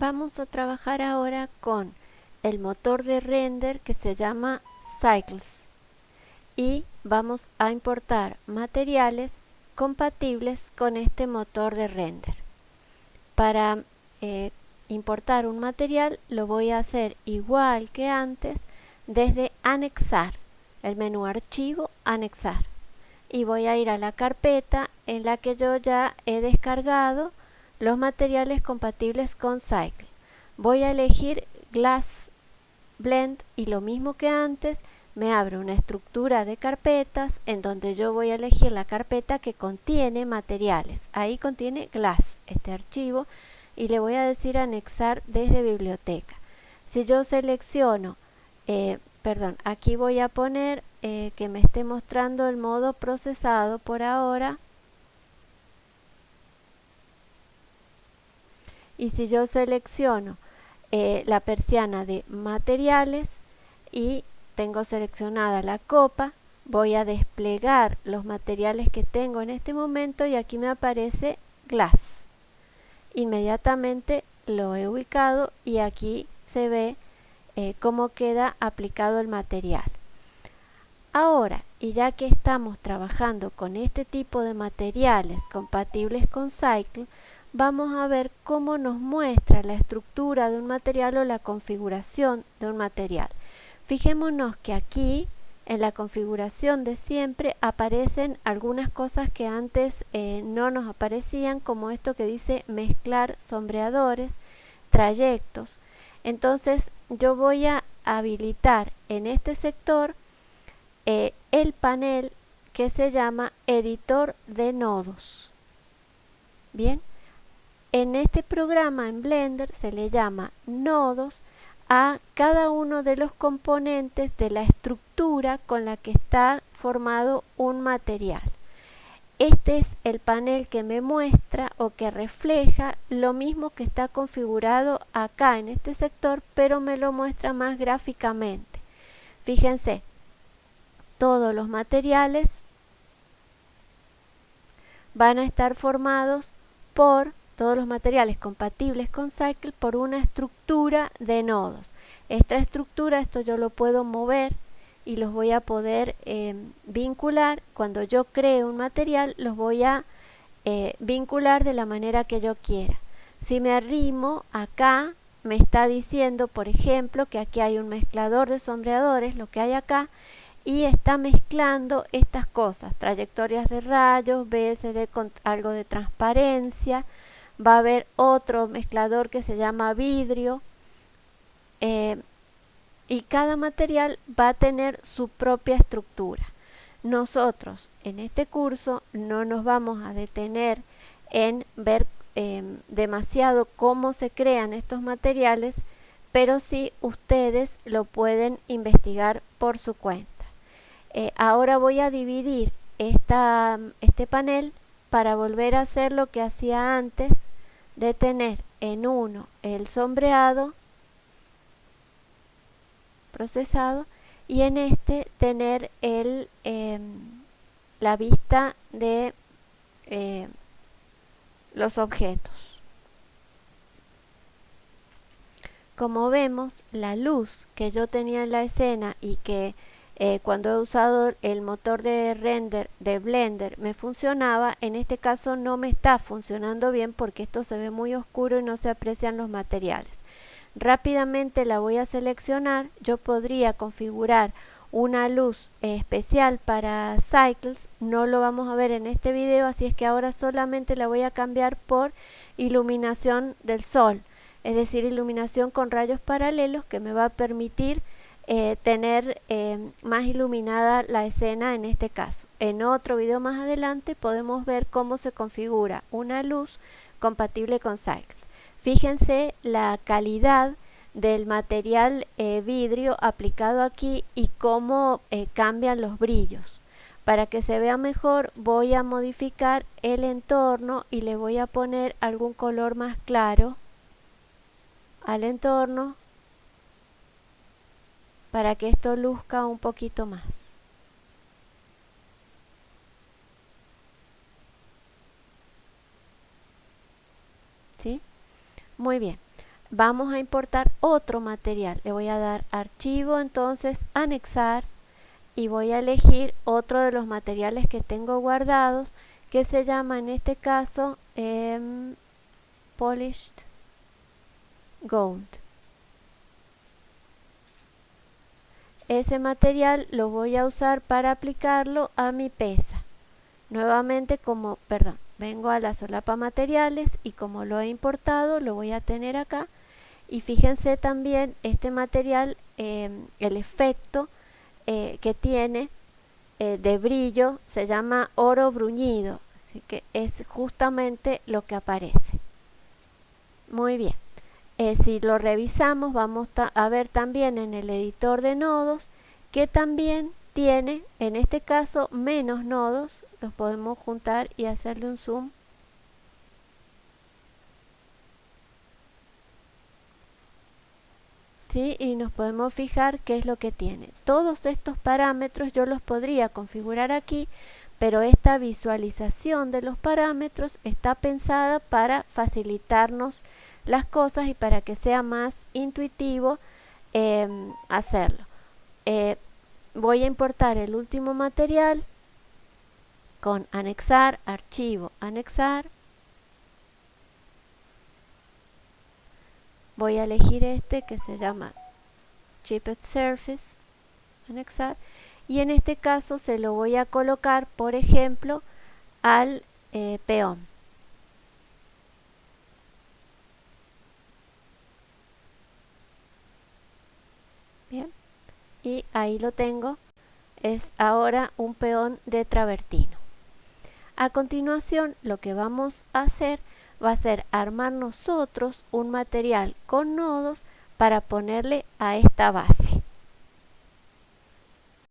Vamos a trabajar ahora con el motor de render que se llama Cycles y vamos a importar materiales compatibles con este motor de render. Para eh, importar un material lo voy a hacer igual que antes desde anexar, el menú archivo, anexar. Y voy a ir a la carpeta en la que yo ya he descargado los materiales compatibles con Cycle. Voy a elegir Glass Blend y lo mismo que antes me abre una estructura de carpetas en donde yo voy a elegir la carpeta que contiene materiales. Ahí contiene Glass, este archivo, y le voy a decir anexar desde biblioteca. Si yo selecciono, eh, perdón, aquí voy a poner eh, que me esté mostrando el modo procesado por ahora y si yo selecciono eh, la persiana de materiales y tengo seleccionada la copa, voy a desplegar los materiales que tengo en este momento y aquí me aparece glass. Inmediatamente lo he ubicado y aquí se ve eh, cómo queda aplicado el material. Ahora, y ya que estamos trabajando con este tipo de materiales compatibles con Cycle, vamos a ver cómo nos muestra la estructura de un material o la configuración de un material. Fijémonos que aquí en la configuración de siempre aparecen algunas cosas que antes eh, no nos aparecían como esto que dice mezclar sombreadores, trayectos. Entonces yo voy a habilitar en este sector eh, el panel que se llama editor de nodos. Bien, en este programa en Blender se le llama nodos a cada uno de los componentes de la estructura con la que está formado un material. Este es el panel que me muestra o que refleja lo mismo que está configurado acá en este sector, pero me lo muestra más gráficamente. Fíjense, todos los materiales van a estar formados por todos los materiales compatibles con Cycle por una estructura de nodos. Esta estructura, esto yo lo puedo mover y los voy a poder eh, vincular. Cuando yo cree un material, los voy a eh, vincular de la manera que yo quiera. Si me arrimo acá, me está diciendo, por ejemplo, que aquí hay un mezclador de sombreadores, lo que hay acá, y está mezclando estas cosas, trayectorias de rayos, BSD con algo de transparencia, va a haber otro mezclador que se llama vidrio eh, y cada material va a tener su propia estructura. Nosotros en este curso no nos vamos a detener en ver em, demasiado cómo se crean estos materiales, pero sí ustedes lo pueden investigar por su cuenta. Eh, ahora voy a dividir este panel para volver a hacer lo que hacía antes de tener en uno el sombreado procesado y en este tener el, em, la vista de eh, los objetos. Como vemos, la luz que yo tenía en la escena y que eh, cuando he usado el motor de render de Blender me funcionaba, en este caso no me está funcionando bien porque esto se ve muy oscuro y no se aprecian los materiales. Rápidamente la voy a seleccionar, yo podría configurar una luz especial para Cycles, no lo vamos a ver en este video, así es que ahora solamente la voy a cambiar por iluminación del sol, es decir, iluminación con rayos paralelos que me va a permitir eh, tener eh, más iluminada la escena en este caso. En otro video más adelante podemos ver cómo se configura una luz compatible con Cycles. Fíjense la calidad del material eh, vidrio aplicado aquí y cómo cambian los brillos. Para que se vea mejor voy a modificar el entorno y le voy a poner algún color más claro al entorno para que esto luzca un poquito más. ¿Sí? Muy bien. vamos a importar otro material. Le voy a dar archivo, entonces anexar y voy a elegir otro de los materiales que tengo guardados que se llama en este caso em, Polished Gold. Ese material lo voy a usar para aplicarlo a mi pesa. Nuevamente como, perdón, vengo a la solapa materiales y como lo he importado lo voy a tener acá. Y fíjense también este material em, el efecto eh, que tiene eh, de brillo se llama oro bruñido. Así que es justamente lo que aparece. Muy bien eh, si lo revisamos vamos a ver también en el editor de nodos que también tiene en este caso menos nodos los podemos juntar y hacerle un zoom ¿Sí? y nos podemos fijar qué es lo que tiene todos estos parámetros yo los podría configurar aquí pero esta visualización de los parámetros está pensada para facilitarnos las cosas y para que sea más intuitivo em, hacerlo eh, voy a importar el último material con anexar, archivo, anexar. Voy a elegir este que se llama Chipped Surface, anexar. Y en este caso se lo voy a colocar, por ejemplo, al eh, peón. Bien, y ahí lo tengo. Es ahora un peón de travertino. A continuación lo que vamos a hacer va a ser armar nosotros un material con nodos para ponerle a esta base.